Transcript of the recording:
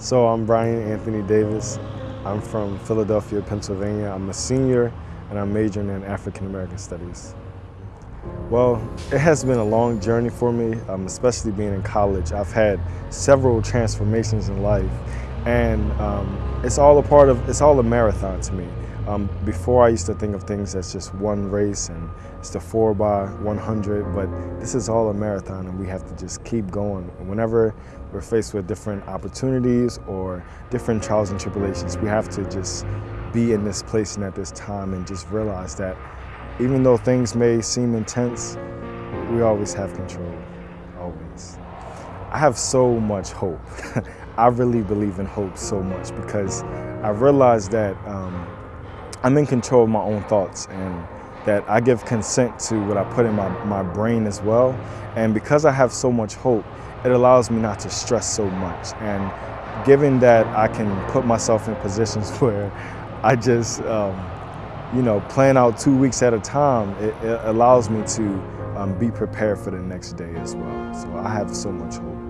So I'm Brian Anthony Davis. I'm from Philadelphia, Pennsylvania. I'm a senior and I'm majoring in African American Studies. Well, it has been a long journey for me, um, especially being in college. I've had several transformations in life and um, it's all a part of, it's all a marathon to me. Um, before I used to think of things as just one race and it's the 4 by 100 but this is all a marathon and we have to just keep going. Whenever we're faced with different opportunities or different trials and tribulations, we have to just be in this place and at this time and just realize that even though things may seem intense, we always have control, always. I have so much hope. I really believe in hope so much because I realize that um, I'm in control of my own thoughts and that I give consent to what I put in my, my brain as well. And because I have so much hope, it allows me not to stress so much. And given that I can put myself in positions where I just, um, you know, plan out two weeks at a time, it, it allows me to um, be prepared for the next day as well. So I have so much hope.